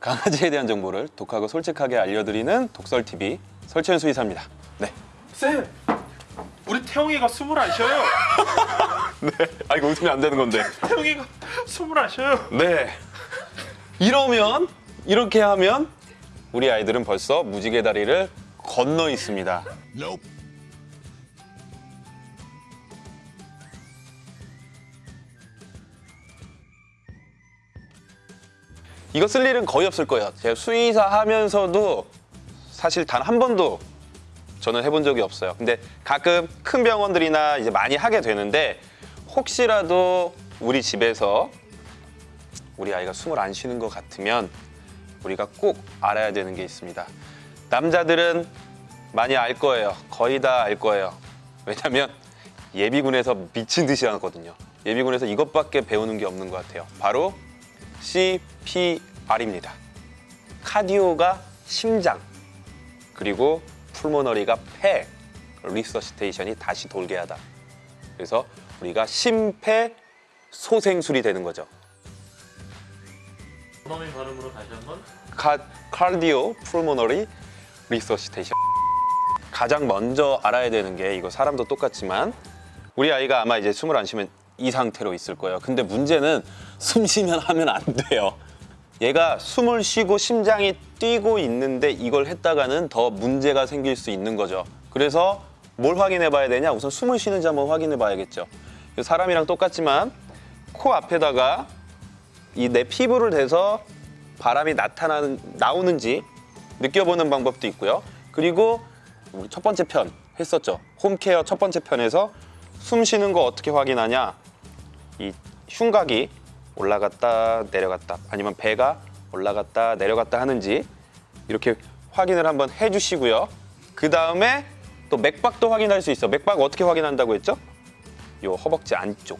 강아지에 대한 정보를 독하고 솔직하게 알려드리는 독설TV 설치현 수의사입니다. 네. 쌤, 우리 태용이가 숨을 안 쉬어요. 네. 아, 이거 웃으면 안 되는 건데. 태용이가 숨을 안 쉬어요. 네. 이러면, 이렇게 하면 우리 아이들은 벌써 무지개 다리를 건너 있습니다. 이거 쓸 일은 거의 없을 거예요. 제가 수의사 하면서도 사실 단 한 번도 저는 해본 적이 없어요. 근데 가끔 큰 병원들이나 이제 많이 하게 되는데 혹시라도 우리 집에서 우리 아이가 숨을 안 쉬는 것 같으면 우리가 꼭 알아야 되는 게 있습니다. 남자들은 많이 알 거예요. 거의 다 알 거예요. 왜냐면 예비군에서 미친 듯이 하거든요. 예비군에서 이것밖에 배우는 게 없는 것 같아요. 바로 CPR입니다. Cardio가 심장, 그리고 pulmonary가 폐, resuscitation이 다시 돌게 하다. 그래서 우리가 심폐소생술이 되는 거죠. 원어민 발음으로 다시 한번. Car, cardio pulmonary resuscitation 가장 먼저 알아야 되는 게 이거 사람도 똑같지만 우리 아이가 아마 이제 숨을 안 쉬면 이 상태로 있을 거예요 근데 문제는 숨 쉬면 하면 안 돼요 얘가 숨을 쉬고 심장이 뛰고 있는데 이걸 했다가는 더 문제가 생길 수 있는 거죠 그래서 뭘 확인해 봐야 되냐 우선 숨을 쉬는지 한번 확인해 봐야겠죠 사람이랑 똑같지만 코 앞에다가 이 내 피부를 대서 바람이 나타나는 나오는지 느껴보는 방법도 있고요. 그리고 우리 첫 번째 편 했었죠. 홈케어 첫 번째 편에서 숨 쉬는 거 어떻게 확인하냐? 이 흉곽이 올라갔다 내려갔다 아니면 배가 올라갔다 내려갔다 하는지 이렇게 확인을 한번 해주시고요. 그 다음에 또 맥박도 확인할 수 있어. 맥박 어떻게 확인한다고 했죠? 요 허벅지 안쪽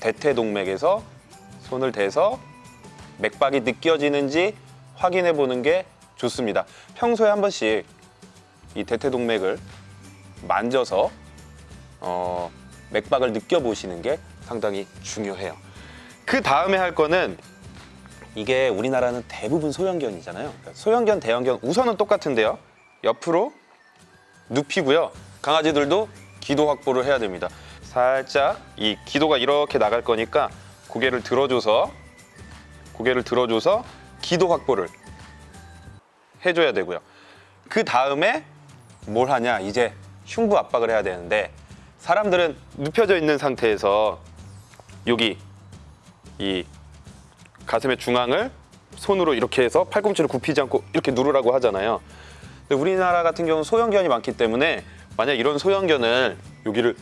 대퇴동맥에서 손을 대서 맥박이 느껴지는지 확인해 보는 게 좋습니다. 평소에 한 번씩 이 대퇴동맥을 만져서 어, 맥박을 느껴보시는 게 상당히 중요해요. 그 다음에 할 거는 이게 우리나라는 대부분 소형견이잖아요. 그러니까 소형견, 대형견 우선은 똑같은데요. 옆으로 눕히고요. 강아지들도 기도 확보를 해야 됩니다. 살짝 이 기도가 이렇게 나갈 거니까 고개를 들어줘서 고개를 들어줘서 기도 확보를 해줘야 되고요. 그 다음에 뭘 하냐? 이제 흉부 압박을 해야 되는데 사람들은 눕혀져 있는 상태에서 여기 이 가슴의 중앙을 손으로 이렇게 해서 팔꿈치를 굽히지 않고 이렇게 누르라고 하잖아요. 근데 우리나라 같은 경우는 소형견이 많기 때문에 만약 이런 소형견을 여기를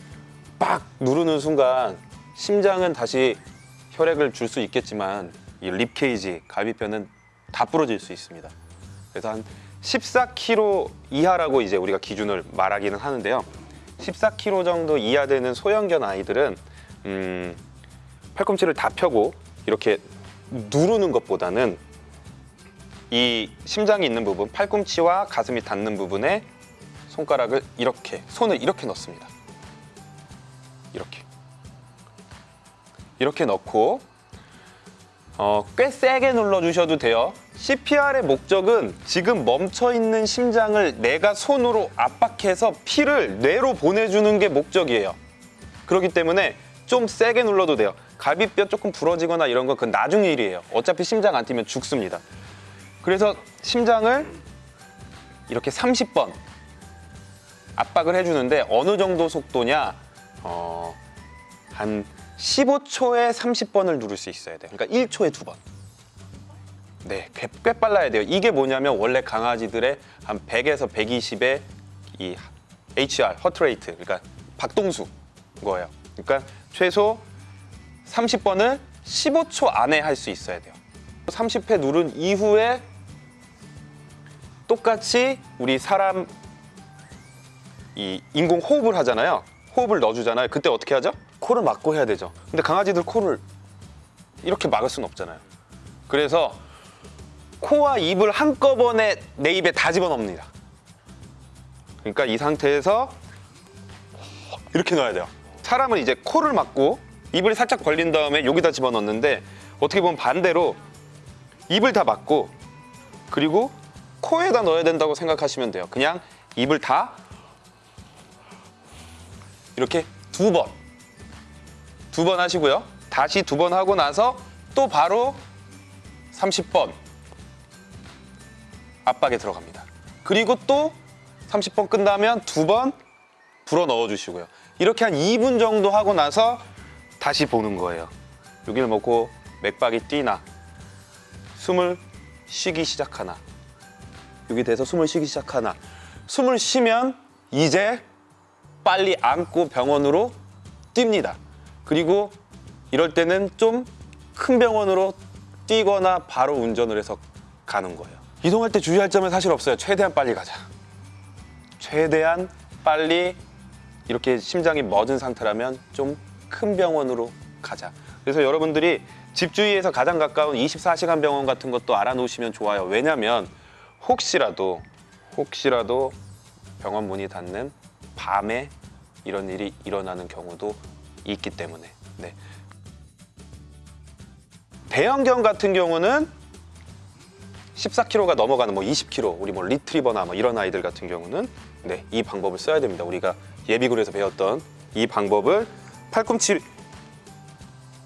빡 누르는 순간 심장은 다시 혈액을 줄 수 있겠지만 이 립케이지, 갈비뼈는 다 부러질 수 있습니다. 그래서 한 14kg 이하라고 이제 우리가 기준을 말하기는 하는데요. 14kg 정도 이하 되는 소형견 아이들은 음, 팔꿈치를 다 펴고 이렇게 누르는 것보다는 이 심장이 있는 부분, 팔꿈치와 가슴이 닿는 부분에 손가락을 이렇게, 손을 이렇게 넣습니다. 이렇게. 이렇게 넣고 어, 꽤 세게 눌러주셔도 돼요. CPR의 목적은 지금 멈춰있는 심장을 내가 손으로 압박해서 피를 뇌로 보내주는 게 목적이에요. 그렇기 때문에 좀 세게 눌러도 돼요. 갈비뼈 조금 부러지거나 이런 건 그건 나중 일이에요. 어차피 심장 안 뛰면 죽습니다. 그래서 심장을 이렇게 30번 압박을 해주는데 어느 정도 속도냐? 어, 한 15초에 30번을 누를 수 있어야 돼요. 그러니까 1초에 두 번. 네, 꽤, 꽤 빨라야 돼요. 이게 뭐냐면 원래 강아지들의 한 100에서 120의 이 HR, 허트레이트, 그러니까 박동수 거예요. 그러니까 최소 30번을 15초 안에 할 수 있어야 돼요. 30회 누른 이후에 똑같이 우리 사람 이 인공 호흡을 하잖아요. 호흡을 넣어주잖아요. 그때 어떻게 하죠? 코를 막고 해야 되죠. 근데 강아지들 코를 이렇게 막을 수는 없잖아요. 그래서 코와 입을 한꺼번에 내 입에 다 집어넣습니다. 그러니까 이 상태에서 이렇게 넣어야 돼요. 사람은 이제 코를 막고 입을 살짝 벌린 다음에 여기다 집어넣는데 어떻게 보면 반대로 입을 다 막고 그리고 코에다 넣어야 된다고 생각하시면 돼요. 그냥 입을 다 이렇게 두 번, 두 번 하시고요. 다시 두 번 하고 나서 또 바로 30번 압박에 들어갑니다. 그리고 또 30번 끝나면 두 번 불어 넣어 주시고요. 이렇게 한 2분 정도 하고 나서 다시 보는 거예요. 여기를 먹고 맥박이 뛰나 숨을 쉬기 시작하나 여기 돼서 숨을 쉬기 시작하나 숨을 쉬면 이제 빨리 안고 병원으로 뜁니다. 그리고 이럴 때는 좀 큰 병원으로 뛰거나 바로 운전을 해서 가는 거예요. 이동할 때 주의할 점은 사실 없어요. 최대한 빨리 가자. 최대한 빨리 이렇게 심장이 멎은 상태라면 좀 큰 병원으로 가자. 그래서 여러분들이 집 주위에서 가장 가까운 24시간 병원 같은 것도 알아놓으시면 좋아요. 왜냐면 혹시라도 혹시라도 병원 문이 닫는 밤에 이런 일이 일어나는 경우도 있기 때문에 네. 대형견 같은 경우는 14kg가 넘어가는 뭐 20kg 우리 뭐 리트리버나 뭐 이런 아이들 같은 경우는 네, 이 방법을 써야 됩니다. 우리가 예비군에서 배웠던 이 방법을 팔꿈치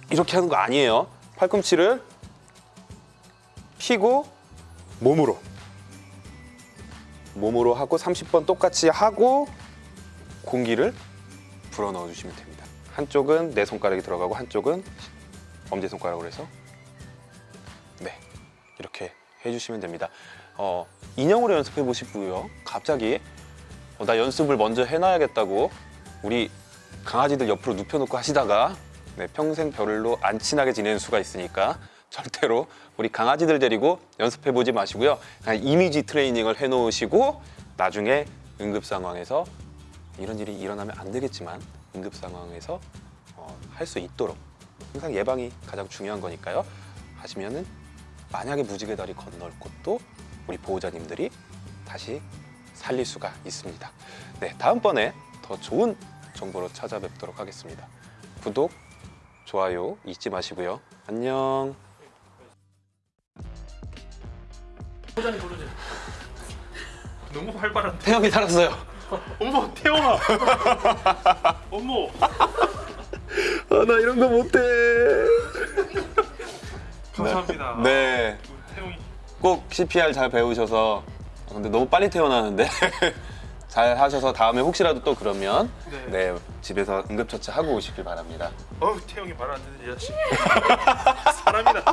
이렇게 하는 거 아니에요. 팔꿈치를 피고 몸으로 몸으로 하고 30번 똑같이 하고 공기를 불어 넣어 주시면 됩니다. 한쪽은 내 손가락이 들어가고 한쪽은 엄지 손가락으로 해서 네 이렇게 해주시면 됩니다. 어, 인형으로 연습해 보시고요. 갑자기 어, 나 연습을 먼저 해놔야겠다고 우리 강아지들 옆으로 눕혀놓고 하시다가 네, 평생 별로 안 친하게 지내는 수가 있으니까 절대로 우리 강아지들 데리고 연습해 보지 마시고요. 그냥 이미지 트레이닝을 해놓으시고 나중에 응급 상황에서 이런 일이 일어나면 안 되겠지만 응급 상황에서 어, 할 수 있도록 항상 예방이 가장 중요한 거니까요. 하시면은 만약에 무지개 다리 건널 곳도 우리 보호자님들이 다시 살릴 수가 있습니다. 네, 다음번에 더 좋은 정보로 찾아뵙도록 하겠습니다. 구독, 좋아요 잊지 마시고요. 안녕. 소장님 부르지. 너무 활발한데. 태영이 살았어요. 어머 태영아. 어머. 아, 나 이런 거 못해. 감사합니다. 네, 우리 태영이. 꼭 CPR 잘 배우셔서 아, 근데 너무 빨리 태어나는데 잘 하셔서 다음에 혹시라도 또 그러면 네, 네 집에서 응급처치 하고 오시길 바랍니다. 어우 태용이 말 안 듣는 자식. 사람이다.